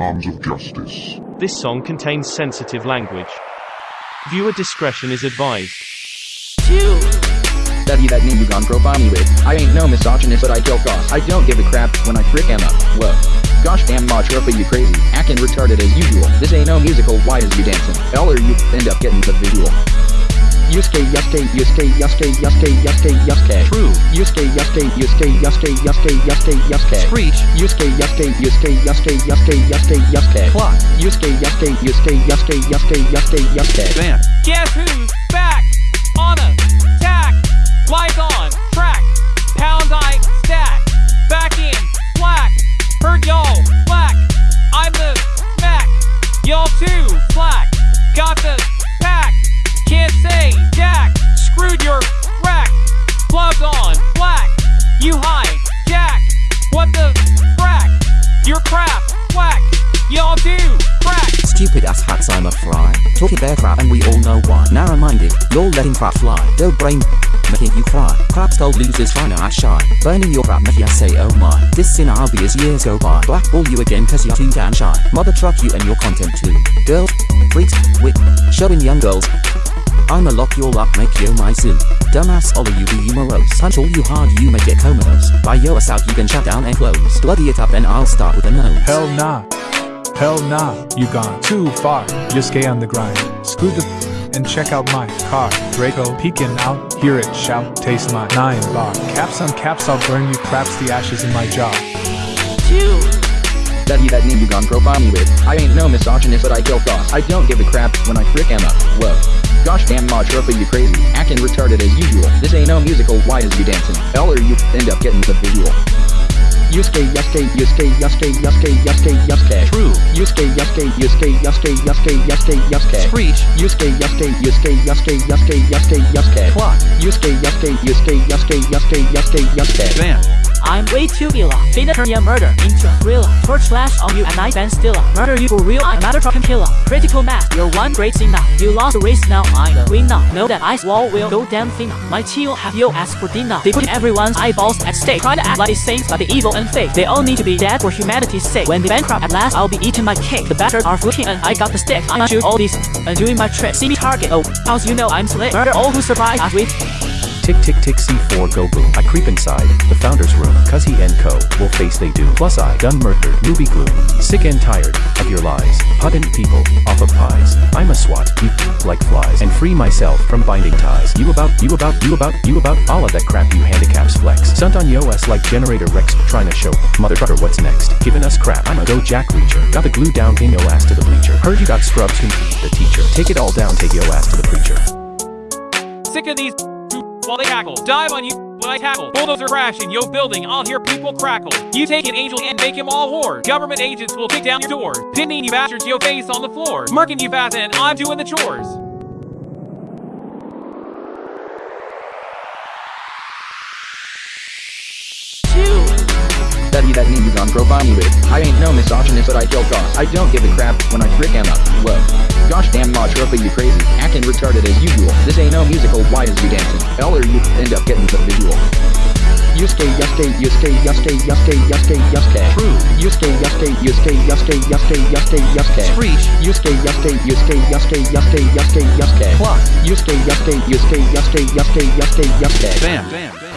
arms of justice. This song contains sensitive language. Viewer discretion is advised. Two. Study that name you gone profile me with. I ain't no misogynist, but I kill costs. I don't give a crap when I frick am up. Whoa. Gosh damn much for you crazy. Acting retarded as usual. This ain't no musical, why is you dancing? L or you end up getting the visual. Yusuke, Yusuke, Yusuke, Yusuke, Yusuke, Yusuke, Yusuke. True. Yusuke, Yusuke, Yusuke, Yusuke, Yusuke, Yusuke, Yusuke. Screech. Yusuke, Yusuke, Yusuke, Yusuke, Yusuke, Yusuke, Yusuke. Clock. Yusuke, Yusuke, Yusuke, Yusuke, Yusuke, Yusuke, Yusuke. Van. Guess who's back? On attack. Lights on. Track. Pound I stack. Back in black. Heard y'all black. I'm the Mac. Y'all too black. Got the pack. Can't say Jack. Screwed your rack. Gloves on. Black. You high. Jack. What the frack? Your crap. Whack. Y'all do crack. Stupid ass hats, I'm a fry. Talking bear crap and we all know why. Narrow minded, you're letting crap fly. Dope brain, making you cry. Crap told losers trying to act shy. Burning your crap, make ya say oh my. This sin I'll be as years go by. Blackball you again cause you're too damn shy. Mother truck you and your content too. Girls, freaks, wit, showing young girls. I'ma lock you all up, make you my zoo. Dumbass Ollie, you be you morose. Punch all you hard, you may get comatose. Buy your ass out, you can shut down and close. Bloody it up and I'll start with a nose. Hell nah. Hell nah, you gone too far. Yusuke on the grind. Screw the and check out my car. Draco peeking out, hear it shout, taste my nine bar. Caps on caps, I'll burn you craps the ashes in my jaw. Two. Study that name you gone profile me with. I ain't no misogynist, but I kill costs. I don't give a crap when I frick am up. Whoa. Gosh damn for you crazy. Acting retarded as usual. This ain't no musical, why is you dancing? L or you end up getting the visual. Yusuke, Yusuke, Yusuke, Yusuke, Yusuke, Yusuke, Yusuke. True. Yusuke, Yusuke, Yusuke, Yusuke, Yusuke, Yusuke, Yusuke. Screech. Yusuke, Yusuke, Yusuke, Yusuke, Yusuke, Yusuke, Yusuke. Clock. Yusuke, Yusuke, Yusuke, Yusuke, Yusuke, Yusuke, Yusuke. Van. I'm way too illa. Finna turn your murder into a thriller. Torch flash on you and I bend stiller. Murder you for real, I'm not a trucking killer. Critical mass, you're one great thing. You lost the race now, I'm the winner. Know that ice wall will go damn thinner. My chill have your ass for dinner. They put everyone's eyeballs at stake. Trying to act like saints, but they evil and fake. They all need to be dead for humanity's sake. When they bankrupt at last, I'll be eating my cake. The bastards are footing and I got the stick. I'm shoot all these and doing my trick. See me target. Oh, how's you know I'm slick? Murder all who survive as we Tick tick tick C4 go boom. I creep inside the founder's room, cause he and co will face they do. Plus I done murdered Ruby Gloom. Sick and tired of your lies. Putting people off of pies. I'm a swat, you like flies. And free myself from binding ties. You about, you about, you about, you about all of that crap you handicaps flex. Stunt on yo ass like generator Rex trying to show mother trucker what's next. Giving us crap. I'm a go jack reacher. Got the glue down, pin yo ass to the bleacher. Heard you got scrubs who the teacher. Take it all down, take yo ass to the preacher. Sick of these while they cackle. Dive on you while I tackle. Bulldozer crash in yo building, I'll hear people crackle. You take an angel and make him all whore. Government agents will kick down your door. Pinning you bastards, yo face on the floor. Marking you fast and I'm doing the chores. Study that name you gone profile me. I ain't no misogynist, but I kill costs. I don't give a crap when I frick am up. Whoa. Gosh damn you crazy. Acting retarded as usual. This ain't no musical, why is you dancing? L or you end up getting the visual. Yusuke, Yusuke, Yusuke, Yusuke, Yusuke, Yusuke, Yusuke. True. Yusuke, Yusuke, Yusuke, Yusuke, Yusuke, Yusuke, Yusuke. Screech. Yusuke, Yusuke, Yusuke, Yusuke, Yusuke, Yusuke, Yusuke. Clock. Yusuke, Yusuke, Yusuke, Yusuke, Yusuke, Yusuke, Yusuke. Van. Van.